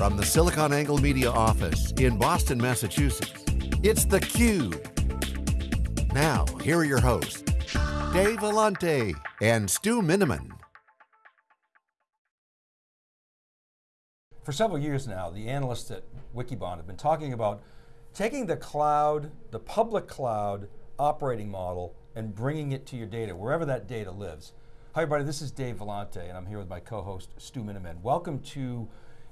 From the SiliconANGLE Media office in Boston, Massachusetts, it's theCUBE. Now, here are your hosts, Dave Vellante and Stu Miniman. For several years now, the analysts at Wikibon have been talking about taking the cloud, the public cloud operating model and bringing it to your data, wherever that data lives. Hi everybody, this is Dave Vellante and I'm here with my co-host Stu Miniman. Welcome to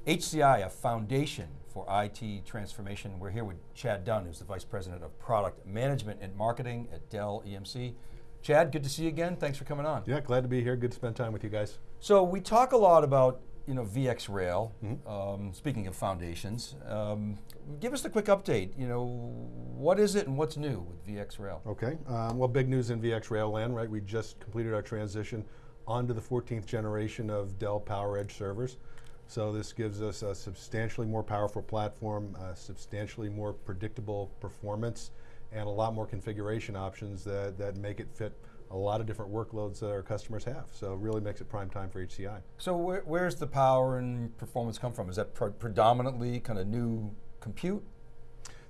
HCI, a foundation for IT transformation. We're here with Chad Dunn, who's the Vice President of Product Management and Marketing at Dell EMC. Chad, good to see you again. Thanks for coming on. Yeah, glad to be here. Good to spend time with you guys. So we talk a lot about you know, VxRail, mm -hmm. um, speaking of foundations. Um, give us a quick update. You know, what is it and what's new with VxRail? Okay, um, well big news in VxRail land, right? We just completed our transition onto the 14th generation of Dell PowerEdge servers. So this gives us a substantially more powerful platform, substantially more predictable performance, and a lot more configuration options that, that make it fit a lot of different workloads that our customers have. So it really makes it prime time for HCI. So where, where's the power and performance come from? Is that predominantly kind of new compute?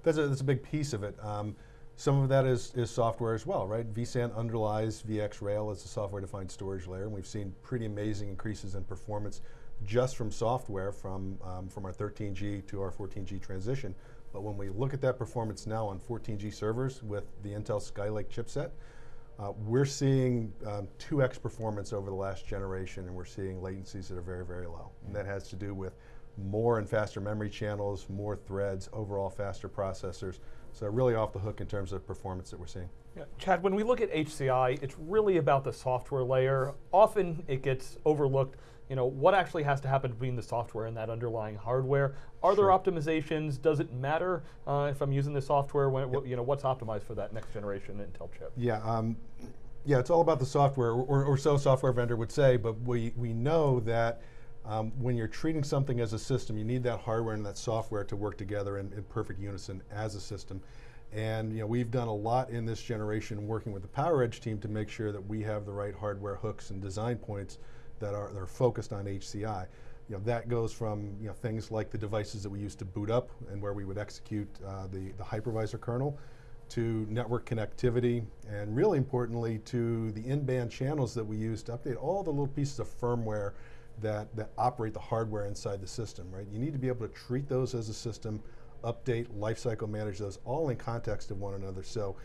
That's a, that's a big piece of it. Um, some of that is, is software as well, right? vSAN underlies VxRail as a software-defined storage layer, and we've seen pretty amazing increases in performance just from software from, um, from our 13G to our 14G transition. But when we look at that performance now on 14G servers with the Intel Skylake chipset, uh, we're seeing um, 2x performance over the last generation and we're seeing latencies that are very, very low. And that has to do with more and faster memory channels, more threads, overall faster processors. So really off the hook in terms of performance that we're seeing. Yeah. Chad, when we look at HCI, it's really about the software layer. Often it gets overlooked you know, what actually has to happen between the software and that underlying hardware? Are sure. there optimizations? Does it matter uh, if I'm using the software? When, yep. You know, what's optimized for that next generation Intel chip? Yeah, um, yeah, it's all about the software, or, or so software vendor would say, but we, we know that um, when you're treating something as a system, you need that hardware and that software to work together in, in perfect unison as a system. And you know, we've done a lot in this generation working with the PowerEdge team to make sure that we have the right hardware hooks and design points that are, that are focused on HCI. You know, that goes from you know, things like the devices that we used to boot up and where we would execute uh, the, the hypervisor kernel to network connectivity and really importantly to the in-band channels that we use to update all the little pieces of firmware that, that operate the hardware inside the system, right? You need to be able to treat those as a system, update, lifecycle manage those all in context of one another. So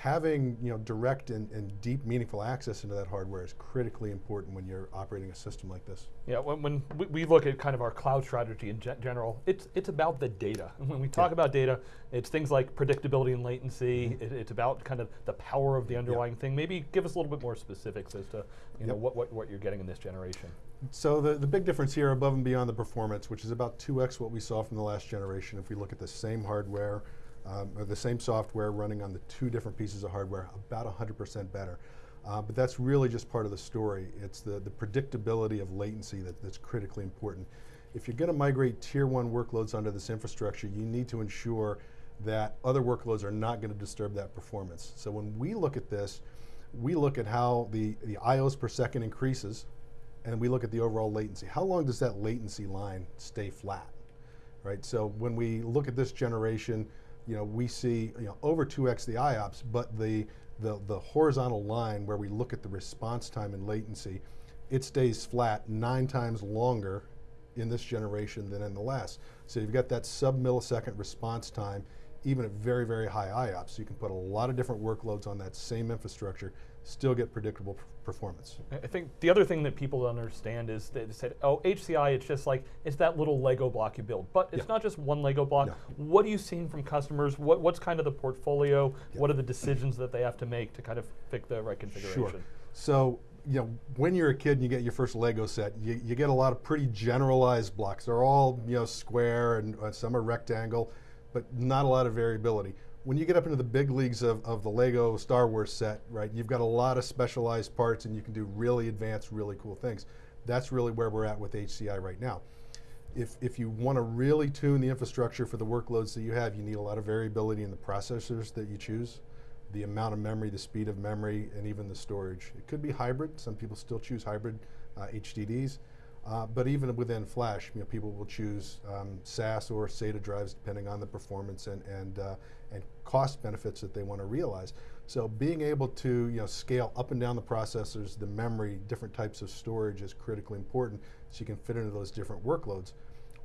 having you know, direct and, and, deep meaningful access into that hardware is critically important when you're operating a system like this. Yeah, when, when we look at kind of our cloud strategy in general, it's, it's about the data. When we talk yeah. about data, it's things like predictability and latency, mm -hmm. it, it's about kind of the power of the underlying thing. Maybe give us a little bit more specifics as to you yep. know, what, what, what you're getting in this generation. So the, the big difference here above and beyond the performance, which is about 2x what we saw from the last generation, if we look at the same hardware, um, or the same software running on the two different pieces of hardware, about 100% better. Uh, but that's really just part of the story. It's the, the predictability of latency that, that's critically important. If you're going to migrate tier one workloads onto this infrastructure, you need to ensure that other workloads are not going to disturb that performance. So when we look at this, we look at how the, the IOs per second increases, and we look at the overall latency. How long does that latency line stay flat? Right, so when we look at this generation, you know, we see you know, over 2x the IOPS, but the, the, the horizontal line where we look at the response time and latency, it stays flat nine times longer in this generation than in the last. So you've got that sub millisecond response time, even at very, very high IOPS. You can put a lot of different workloads on that same infrastructure still get predictable performance. I think the other thing that people don't understand is they said, oh, HCI, it's just like, it's that little Lego block you build. But it's yeah. not just one Lego block. No. What are you seeing from customers? What, what's kind of the portfolio? Yeah. What are the decisions that they have to make to kind of pick the right configuration? Sure. So, you know, when you're a kid and you get your first Lego set, you, you get a lot of pretty generalized blocks. They're all, you know, square and uh, some are rectangle, but not a lot of variability when you get up into the big leagues of, of the Lego Star Wars set, right, you've got a lot of specialized parts and you can do really advanced, really cool things. That's really where we're at with HCI right now. If, if you want to really tune the infrastructure for the workloads that you have, you need a lot of variability in the processors that you choose, the amount of memory, the speed of memory, and even the storage. It could be hybrid. Some people still choose hybrid uh, HDDs. Uh, but even within Flash, you know, people will choose um, SAS or SATA drives depending on the performance and and uh, and cost benefits that they want to realize. So being able to you know scale up and down the processors, the memory, different types of storage is critically important, so you can fit into those different workloads.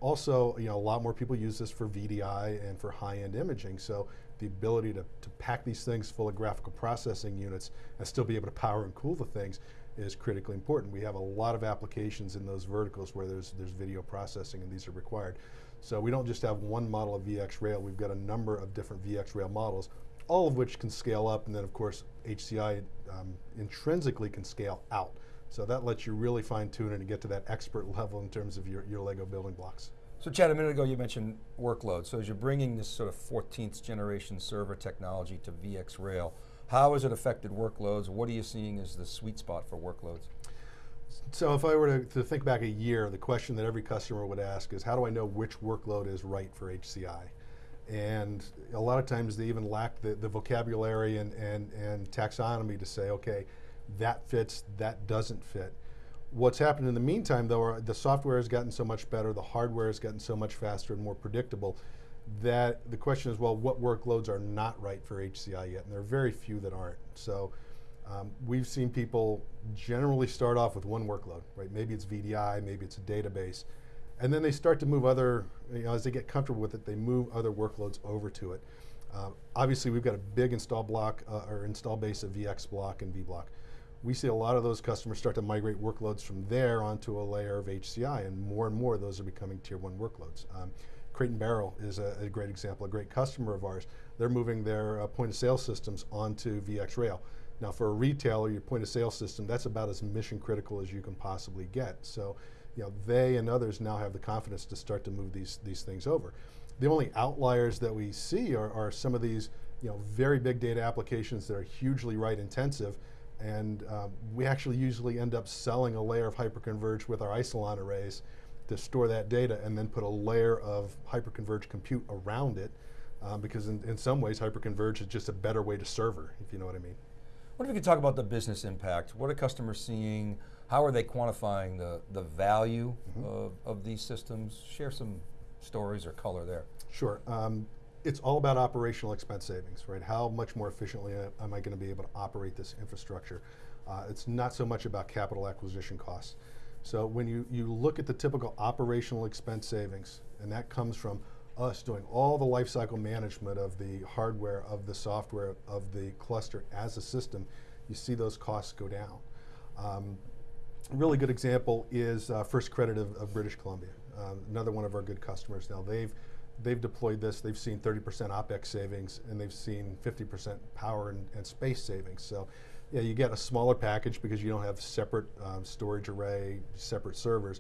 Also, you know, a lot more people use this for VDI and for high-end imaging. So the ability to, to pack these things full of graphical processing units and still be able to power and cool the things is critically important. We have a lot of applications in those verticals where there's, there's video processing and these are required. So we don't just have one model of VxRail, we've got a number of different VxRail models, all of which can scale up and then of course HCI um, intrinsically can scale out. So that lets you really fine tune and get to that expert level in terms of your, your Lego building blocks. So Chad, a minute ago you mentioned workload. So as you're bringing this sort of 14th generation server technology to VxRail, how has it affected workloads? What are you seeing as the sweet spot for workloads? So if I were to, to, think back a year, the question that every customer would ask is, how do I know which workload is right for HCI? And a lot of times they even lack the, the vocabulary and, and, and taxonomy to say, okay, that fits, that doesn't fit. What's happened in the meantime, though, the software has gotten so much better, the hardware has gotten so much faster and more predictable that the question is, well, what workloads are not right for HCI yet? And there are very few that aren't. So um, we've seen people generally start off with one workload, right? Maybe it's VDI, maybe it's a database. And then they start to move other, you know, as they get comfortable with it, they move other workloads over to it. Um, obviously, we've got a big install block uh, or install base of VxBlock and vBlock. We see a lot of those customers start to migrate workloads from there onto a layer of HCI, and more and more those are becoming tier one workloads. Um, Crate and Barrel is a, a, great example, a great customer of ours. They're moving their uh, point of sale systems onto VxRail. Now for a retailer, your point of sale system, that's about as mission critical as you can possibly get. So you know, they and others now have the confidence to start to move these, these things over. The only outliers that we see are, are some of these you know, very big data applications that are hugely write intensive and um, we actually usually end up selling a layer of hyperconverged with our Isilon arrays to store that data and then put a layer of hyperconverged compute around it um, because in, in some ways hyperconverged is just a better way to server, if you know what I mean. What if we could talk about the business impact? What are customers seeing? How are they quantifying the, the value mm -hmm. of, of these systems? Share some stories or color there. Sure. Um, it's all about operational expense savings, right? How much more efficiently am I going to be able to operate this infrastructure? Uh, it's not so much about capital acquisition costs. So when you, you look at the typical operational expense savings, and that comes from us doing all the lifecycle management of the hardware, of the software, of the cluster as a system, you see those costs go down. Um, a really good example is uh, First Credit of, of British Columbia, uh, another one of our good customers. Now they've they've deployed this, they've seen 30% OpEx savings, and they've seen 50% power and, and space savings. So yeah, you get a smaller package because you don't have separate um, storage array, separate servers,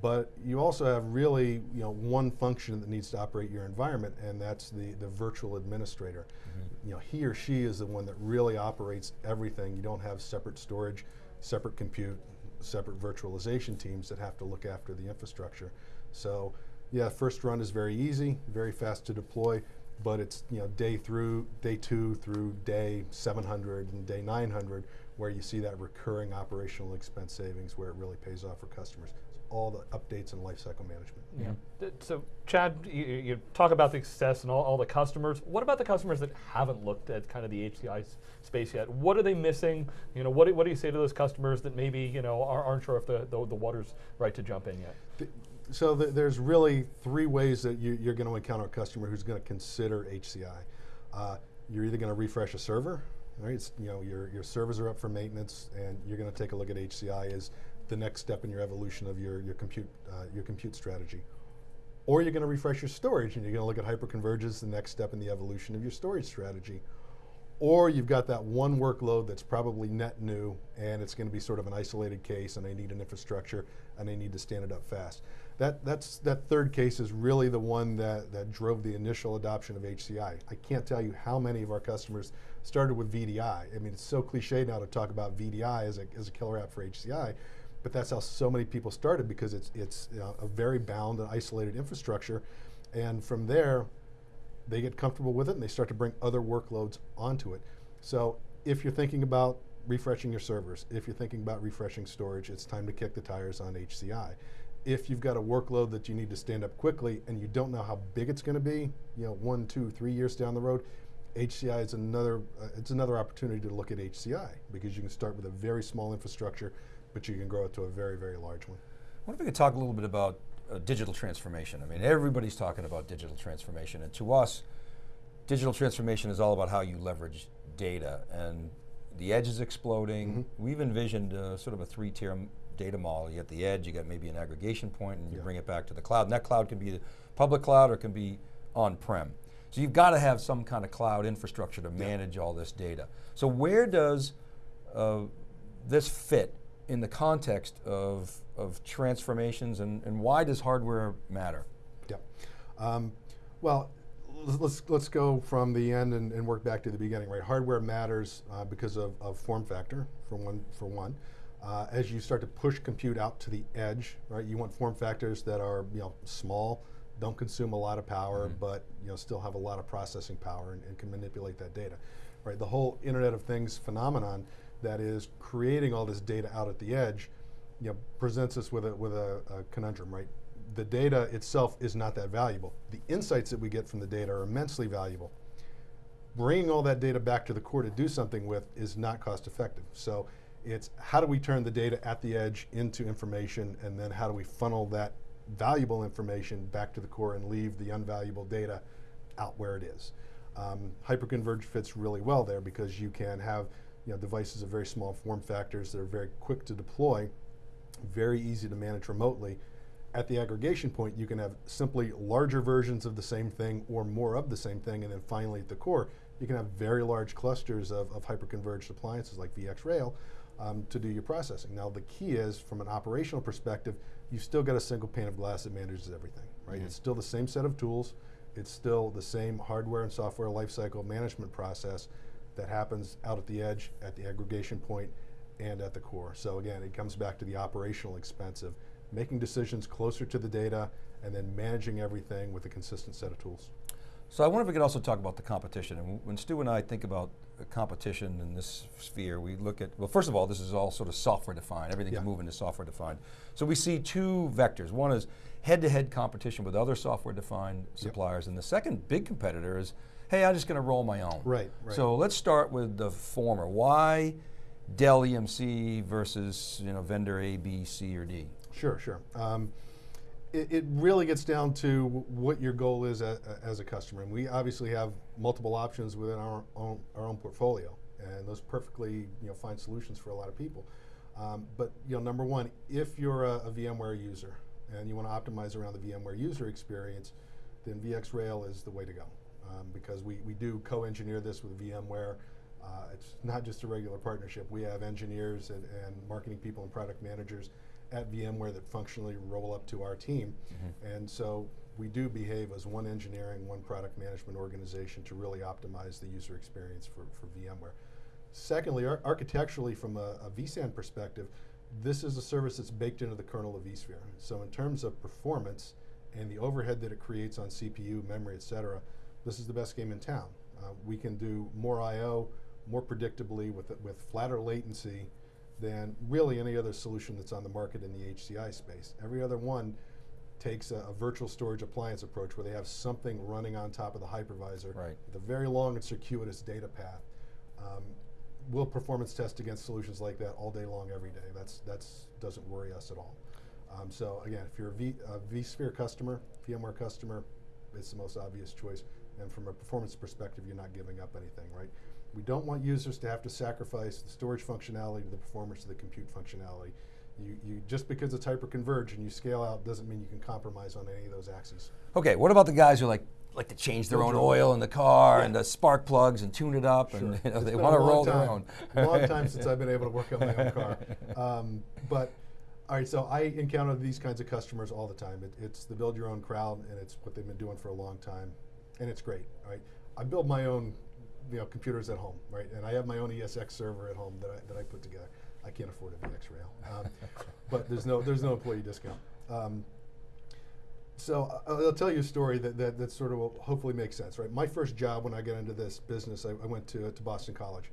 but you also have really you know one function that needs to operate your environment, and that's the the virtual administrator. Mm -hmm. You know, he or she is the one that really operates everything. You don't have separate storage, separate compute, separate virtualization teams that have to look after the infrastructure. So, yeah, first run is very easy, very fast to deploy but it's you know day through day two through day 700 and day 900 where you see that recurring operational expense savings where it really pays off for customers. all the updates and lifecycle management. Yeah. So Chad, you, you, talk about the success and all, all, the customers. What about the customers that haven't looked at kind of the HCI space yet? What are they missing? You know, what do, what do you say to those customers that maybe you know are, not sure if the, the, the water's right to jump in yet? The, so th there's really three ways that you, are going to encounter a customer who's going to consider HCI. Uh, you're either going to refresh a server, right? It's, you know, your, your servers are up for maintenance, and you're going to take a look at HCI as the next step in your evolution of your, your, compute, uh, your compute strategy. Or you're going to refresh your storage, and you're going to look at hyperconvergence, the next step in the evolution of your storage strategy. Or you've got that one workload that's probably net new, and it's going to be sort of an isolated case, and they need an infrastructure, and they need to stand it up fast that, that's, that third case is really the one that, that drove the initial adoption of HCI. I can't tell you how many of our customers started with VDI. I mean, it's so cliche now to talk about VDI as a, as a killer app for HCI, but that's how so many people started because it's, it's you know, a very bound and isolated infrastructure. And from there, they get comfortable with it and they start to bring other workloads onto it. So if you're thinking about refreshing your servers. If you're thinking about refreshing storage, it's time to kick the tires on HCI. If you've got a workload that you need to stand up quickly and you don't know how big it's going to be, you know, one, two, three years down the road, HCI is another, uh, it's another opportunity to look at HCI because you can start with a very small infrastructure, but you can grow it to a very, very large one. I wonder if we could talk a little bit about uh, digital transformation. I mean, everybody's talking about digital transformation, and to us, digital transformation is all about how you leverage data, and the edge is exploding. Mhm. We've envisioned uh, sort of a three-tier data model. You got the edge, you got maybe an aggregation point, and you Yeah. bring it back to the cloud. And that cloud can be the public cloud or it can be on-prem. So you've got to have some kind of cloud infrastructure to manage all this data. So where does uh, this fit in the context of, of transformations and, and why does hardware matter? Yeah. Um, well, let's- let's let's go from the end and, and work back to the beginning. Right, hardware matters uh, because of, of form factor for one. For one, uh, as you start to push compute out to the edge, right, you want form factors that are you know small, don't consume a lot of power, but you know still have a lot of processing power and, and can manipulate that data. Right, the whole Internet of Things phenomenon that is creating all this data out at the edge, you know, presents us with a with a, a conundrum. Right, the data itself is not that valuable. The insights that we get from the data are immensely valuable. Bringing all that data back to the core to do something with is not cost effective. So it's how do we turn the data at the edge into information and then how do we funnel that valuable information back to the core and leave the unvaluable data out where it is. Um, hyperconverged fits really well there because you can have you know, devices of very small form factors that are very quick to deploy, very easy to manage remotely. At the aggregation point, you can have simply larger versions of the same thing or more of the same thing, and then finally at the core, you can have very large clusters of, of hyperconverged appliances like VxRail um, to do your processing. Now the key is, from an operational perspective, you've still got a single pane of glass that manages everything, right? It's still the same set of tools, it's still the same hardware and software lifecycle management process that happens out at the edge, at the aggregation point, and at the core. So again, it comes back to the operational expense of making decisions closer to the data and then managing everything with a consistent set of tools. So I wonder if we could also talk about the competition. And when Stu and I think about competition in this sphere, we look at, well first of all, this is all sort of software defined. Everything's Yeah. moving to software defined. So we see two vectors. One is head-to-head competition with other software defined suppliers. And the second big competitor is, hey, I'm just going to roll my own. Right, right. So let's start with the former. Why Dell EMC versus you know, vendor A, B, C, or D? Sure, sure. Um, it, it really gets down to what your goal is a, a- as a customer. And we obviously have multiple options within our own, our own portfolio. And those perfectly you know, find solutions for a lot of people. Um, but you know, number one, if you're a, a VMware user and you want to optimize around the VMware user experience, then VxRail is the way to go. Um, because we, we do co-engineer this with VMware. Uh, it's not just a regular partnership. We have engineers and, and marketing people and product managers at VMware that functionally roll up to our team. And so we do behave as one engineering, one product management organization to really optimize the user experience for, for VMware. Secondly, ar- architecturally, from a, a vSAN perspective, this is a service that's baked into the kernel of vSphere. So in terms of performance and the overhead that it creates on CPU, memory, et cetera, this is the best game in town. Uh, we can do more I/O more predictably with with flatter latency than really any other solution that's on the market in the HCI space. Every other one takes a, a virtual storage appliance approach where they have something running on top of the hypervisor Right. with a very long and circuitous data path. Um, we'll performance test against solutions like that all day long, every day. That's that's doesn't worry us at all. Um, so again, if you're a, v, a vSphere customer, VMware customer, it's the most obvious choice. And from a performance perspective, you're not giving up anything, right? We don't want users to have to sacrifice the storage functionality to the performance of the compute functionality. You, you just because it's hyperconverged and you scale out doesn't mean you can compromise on any of those axes. Okay, what about the guys who like like to change their own oil in the car Yeah. and the spark plugs and tune it up and you know, they want to roll their own. long time since I've been able to work on my own car. Um, but all right, so I encounter these kinds of customers all the time. It, it's the build your own crowd, and it's what they've been doing for a long time, and it's great. all right? I build my own, you know, computers at home, right, and I have my own ESX server at home that I, that I put together. I can't afford a VxRail, um, but there's no there's no employee discount. Um, so I- I'll tell you a story that, that, that sort of will hopefully make sense, right? My first job when I got into this business, I, I went to, to Boston College.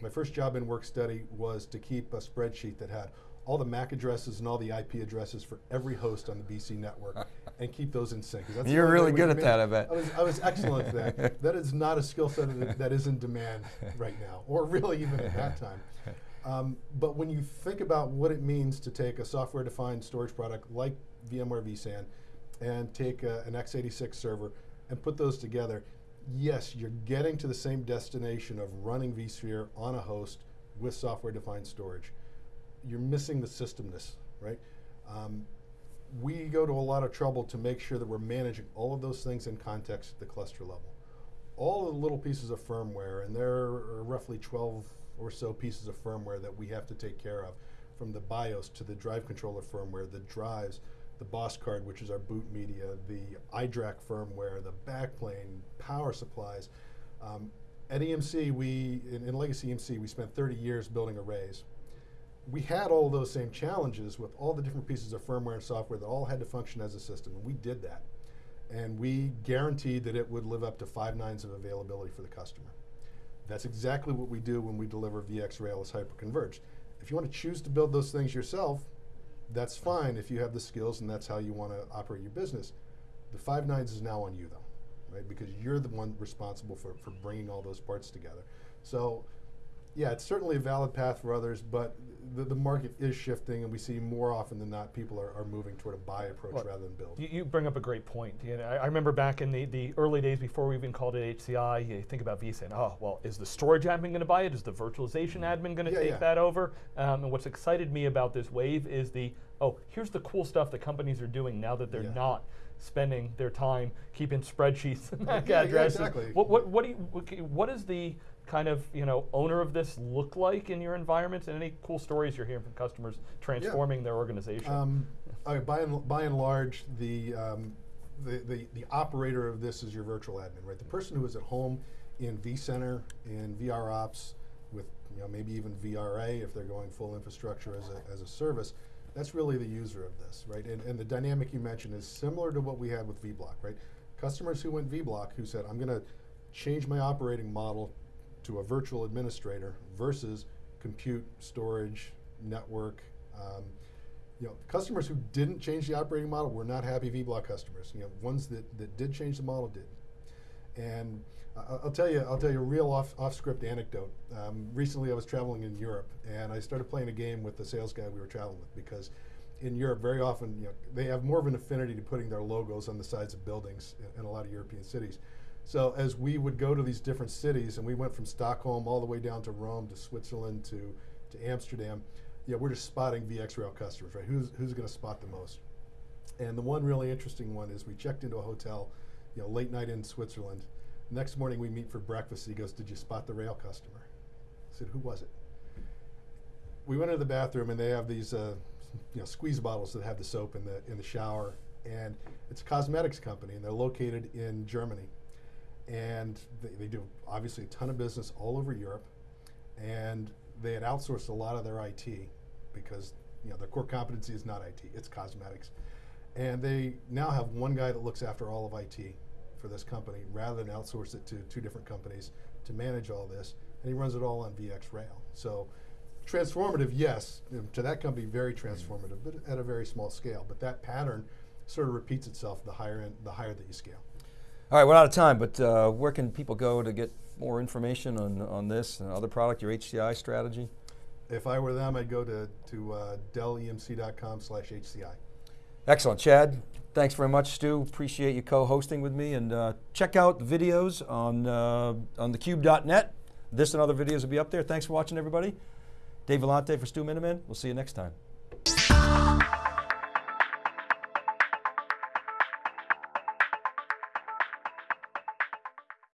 My first job in work study was to keep a spreadsheet that had all the MAC addresses and all the IP addresses for every host on the BC network and keep those in sync. You're really good at that, I bet. I was, I was excellent at that. That is not a skill set that, that is in demand right now, or really even at that time. Um, but when you think about what it means to take a software-defined storage product like VMware vSAN and take a, an x86 server and put those together, yes, you're getting to the same destination of running vSphere on a host with software-defined storage. You're missing the systemness, right? Um, we go to a lot of trouble to make sure that we're managing all of those things in context at the cluster level. All of the little pieces of firmware, and there are roughly 12 or so pieces of firmware that we have to take care of, from the BIOS to the drive controller firmware, the drives, the BOSS card, which is our boot media, the iDRAC firmware, the backplane, power supplies. Um, at EMC, we, in, in Legacy EMC, we spent 30 years building arrays we had all those same challenges with all the different pieces of firmware and software that all had to function as a system, and we did that. And we guaranteed that it would live up to five nines of availability for the customer. That's exactly what we do when we deliver VxRail as hyperconverged. If you want to choose to build those things yourself, that's fine if you have the skills and that's how you want to operate your business. The five nines is now on you though, right? Because you're the one responsible for, for bringing all those parts together. So yeah, it's certainly a valid path for others, but the, the market is shifting, and we see more often than not people are, are moving toward a buy approach Look, rather than build. You, you bring up a great point. You know, I, I remember back in the, the early days before we even called it HCI, you think about vSAN. Oh, well, is the storage admin going to buy it? Is the virtualization admin going to Yeah, take yeah. that over? Um, and what's excited me about this wave is the, oh, here's the cool stuff that companies are doing now that they're Yeah. not spending their time keeping spreadsheets and MAC addresses. exactly. What, what, what, do you, what, does the kind of you know owner of this look like in your environments and any cool stories you're hearing from customers transforming their organization? Um, by, and, by and large, the, um, the, the, the operator of this is your virtual admin, right? The person who is at home in vCenter, in VROps, with you know, maybe even VRA if they're going full infrastructure as a, as a service, that's really the user of this, right? And, and the dynamic you mentioned is similar to what we had with vBlock, right? Customers who went vBlock who said, I'm going to change my operating model to a virtual administrator versus compute, storage, network. Um, you know, customers who didn't change the operating model were not happy vBlock customers. You know, ones that, that did change the model did. And uh, I'll tell you, I'll tell you a real off, off script anecdote. Um, recently, I was traveling in Europe, and I started playing a game with the sales guy we were traveling with because in Europe, very often, you know, they have more of an affinity to putting their logos on the sides of buildings in, in a lot of European cities. So as we would go to these different cities, and we went from Stockholm all the way down to Rome to Switzerland to, to Amsterdam, yeah, we're just spotting VxRail customers, right? Who's, who's going to spot the most? And the one really interesting one is we checked into a hotel, you know, late night in Switzerland. Next morning we meet for breakfast. He goes, "Did you spot the rail customer?" I said, "Who was it?" We went into the bathroom and they have these, uh, you know, squeeze bottles that have the soap in the in the shower, and it's a cosmetics company, and they're located in Germany, and they, they do obviously a ton of business all over Europe, and they had outsourced a lot of their IT because you know their core competency is not IT, it's cosmetics. And they now have one guy that looks after all of IT for this company rather than outsource it to two different companies to manage all this. And he runs it all on VxRail. So transformative, yes, um, to that company, very transformative, but at a very small scale. But that pattern sort of repeats itself the higher end, the higher that you scale. All right, we're out of time, but uh, where can people go to get more information on, on this and other product, your HCI strategy? If I were them, I'd go to, to uh, dellemc.com slash HCI. Excellent, Chad. Thanks very much, Stu. Appreciate you co-hosting with me. And uh, check out the videos on uh, on thecube.net. This and other videos will be up there. Thanks for watching, everybody. Dave Vellante for Stu Miniman. We'll see you next time.